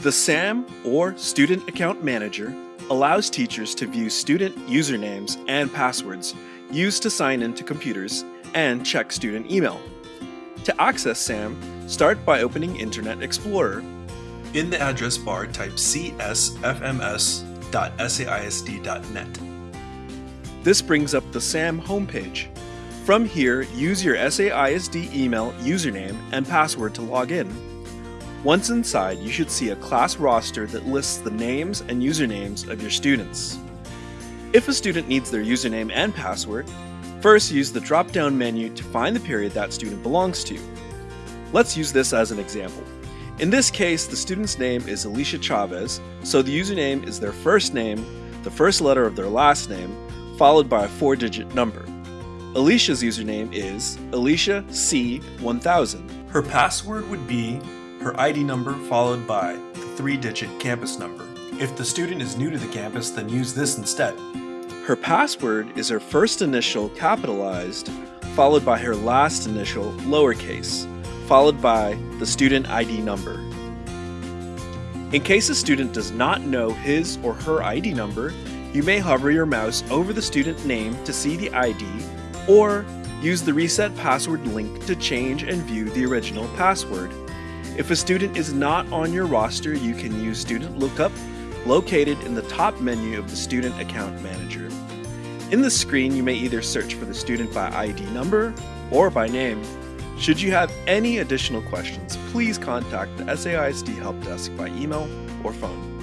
The SAM, or Student Account Manager, allows teachers to view student usernames and passwords used to sign into computers and check student email. To access SAM, start by opening Internet Explorer. In the address bar, type csfms.saisd.net. This brings up the SAM homepage. From here, use your SAISD email username and password to log in. Once inside, you should see a class roster that lists the names and usernames of your students. If a student needs their username and password, first use the drop-down menu to find the period that student belongs to. Let's use this as an example. In this case, the student's name is Alicia Chavez, so the username is their first name, the first letter of their last name, followed by a four-digit number. Alicia's username is Alicia C1000. Her password would be her ID number followed by the three-digit campus number. If the student is new to the campus, then use this instead. Her password is her first initial capitalized, followed by her last initial lowercase, followed by the student ID number. In case a student does not know his or her ID number, you may hover your mouse over the student name to see the ID, or use the reset password link to change and view the original password. If a student is not on your roster, you can use Student Lookup, located in the top menu of the Student Account Manager. In the screen, you may either search for the student by ID number or by name. Should you have any additional questions, please contact the SAISD Help Desk by email or phone.